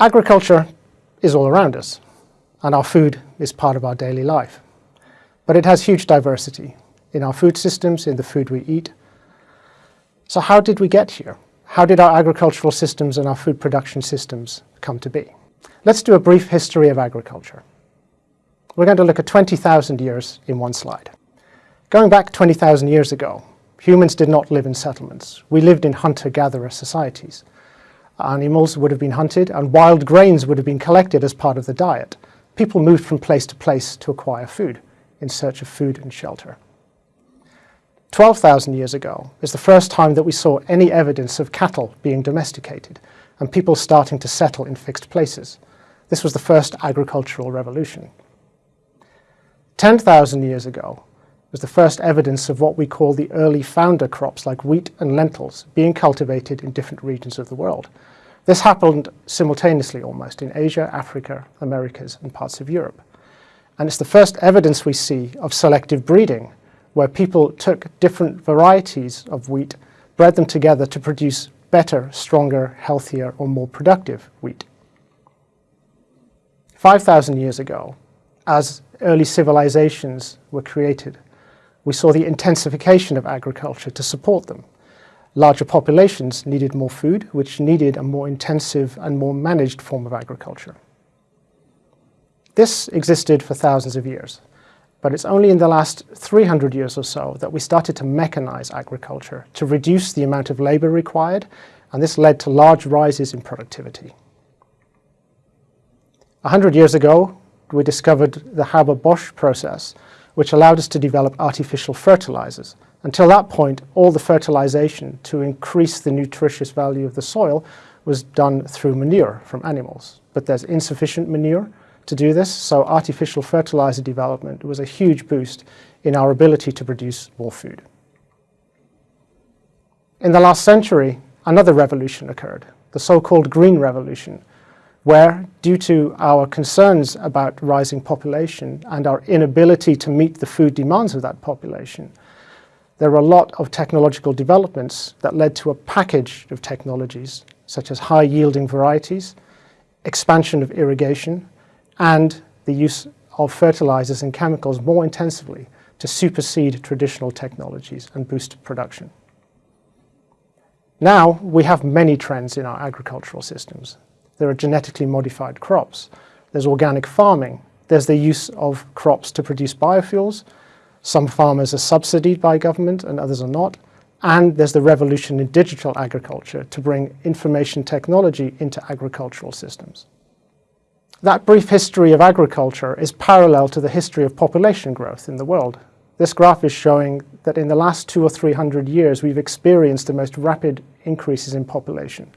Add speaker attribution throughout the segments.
Speaker 1: Agriculture is all around us, and our food is part of our daily life. But it has huge diversity in our food systems, in the food we eat. So how did we get here? How did our agricultural systems and our food production systems come to be? Let's do a brief history of agriculture. We're going to look at 20,000 years in one slide. Going back 20,000 years ago, humans did not live in settlements. We lived in hunter-gatherer societies animals would have been hunted and wild grains would have been collected as part of the diet. People moved from place to place to acquire food in search of food and shelter. 12,000 years ago is the first time that we saw any evidence of cattle being domesticated and people starting to settle in fixed places. This was the first agricultural revolution. 10,000 years ago was the first evidence of what we call the early founder crops like wheat and lentils being cultivated in different regions of the world. This happened simultaneously almost in Asia, Africa, Americas and parts of Europe. And it's the first evidence we see of selective breeding, where people took different varieties of wheat, bred them together to produce better, stronger, healthier or more productive wheat. 5,000 years ago, as early civilizations were created, we saw the intensification of agriculture to support them larger populations needed more food, which needed a more intensive and more managed form of agriculture. This existed for thousands of years, but it's only in the last 300 years or so that we started to mechanize agriculture to reduce the amount of labor required, and this led to large rises in productivity. A hundred years ago, we discovered the Haber-Bosch process, which allowed us to develop artificial fertilizers, until that point, all the fertilization to increase the nutritious value of the soil was done through manure from animals. But there's insufficient manure to do this, so artificial fertilizer development was a huge boost in our ability to produce more food. In the last century, another revolution occurred, the so-called Green Revolution, where, due to our concerns about rising population and our inability to meet the food demands of that population, there were a lot of technological developments that led to a package of technologies such as high yielding varieties, expansion of irrigation, and the use of fertilizers and chemicals more intensively to supersede traditional technologies and boost production. Now we have many trends in our agricultural systems. There are genetically modified crops, there's organic farming, there's the use of crops to produce biofuels, some farmers are subsidied by government and others are not. And there's the revolution in digital agriculture to bring information technology into agricultural systems. That brief history of agriculture is parallel to the history of population growth in the world. This graph is showing that in the last two or three hundred years we've experienced the most rapid increases in population.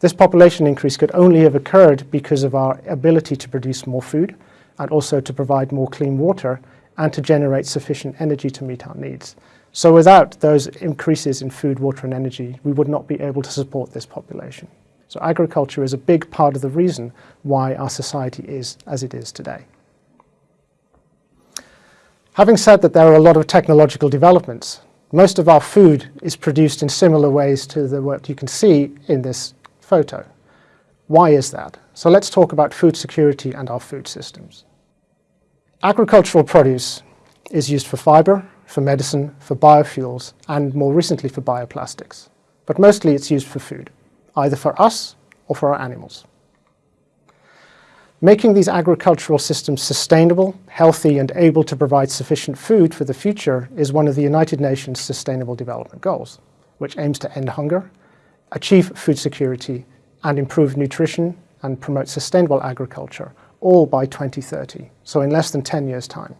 Speaker 1: This population increase could only have occurred because of our ability to produce more food and also to provide more clean water and to generate sufficient energy to meet our needs. So without those increases in food, water and energy, we would not be able to support this population. So agriculture is a big part of the reason why our society is as it is today. Having said that there are a lot of technological developments, most of our food is produced in similar ways to the, what you can see in this photo. Why is that? So let's talk about food security and our food systems. Agricultural produce is used for fibre, for medicine, for biofuels, and more recently for bioplastics. But mostly it's used for food, either for us or for our animals. Making these agricultural systems sustainable, healthy and able to provide sufficient food for the future is one of the United Nations Sustainable Development Goals, which aims to end hunger, achieve food security and improve nutrition and promote sustainable agriculture all by 2030, so in less than 10 years' time.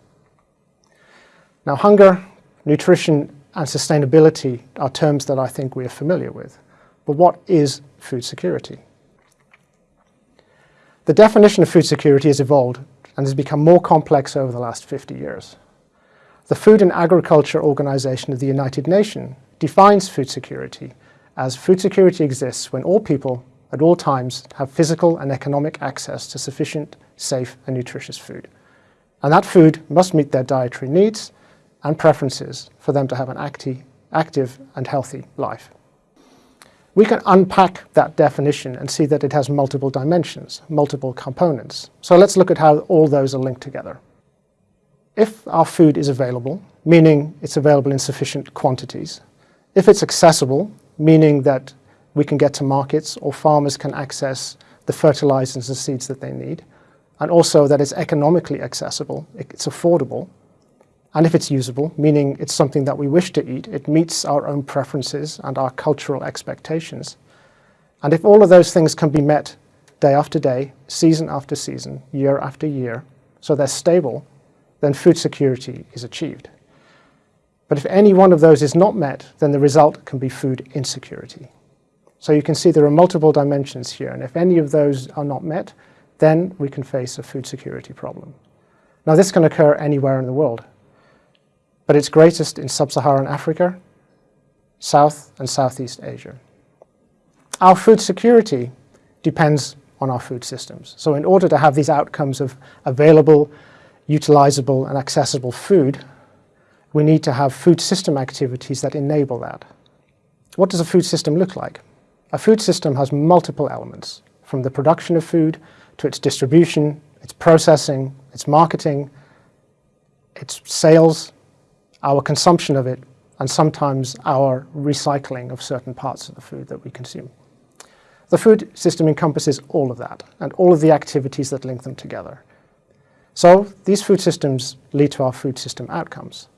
Speaker 1: Now hunger, nutrition and sustainability are terms that I think we are familiar with, but what is food security? The definition of food security has evolved and has become more complex over the last 50 years. The Food and Agriculture Organization of the United Nations defines food security as food security exists when all people at all times have physical and economic access to sufficient, safe and nutritious food. And that food must meet their dietary needs and preferences for them to have an acti active and healthy life. We can unpack that definition and see that it has multiple dimensions, multiple components. So let's look at how all those are linked together. If our food is available, meaning it's available in sufficient quantities, if it's accessible, meaning that we can get to markets or farmers can access the fertilizers and seeds that they need, and also that it's economically accessible, it's affordable, and if it's usable, meaning it's something that we wish to eat, it meets our own preferences and our cultural expectations. And if all of those things can be met day after day, season after season, year after year, so they're stable, then food security is achieved. But if any one of those is not met, then the result can be food insecurity. So you can see there are multiple dimensions here, and if any of those are not met, then we can face a food security problem. Now this can occur anywhere in the world but it's greatest in sub-Saharan Africa, South and Southeast Asia. Our food security depends on our food systems. So in order to have these outcomes of available, utilizable and accessible food, we need to have food system activities that enable that. What does a food system look like? A food system has multiple elements, from the production of food to its distribution, its processing, its marketing, its sales, our consumption of it, and sometimes our recycling of certain parts of the food that we consume. The food system encompasses all of that and all of the activities that link them together. So these food systems lead to our food system outcomes.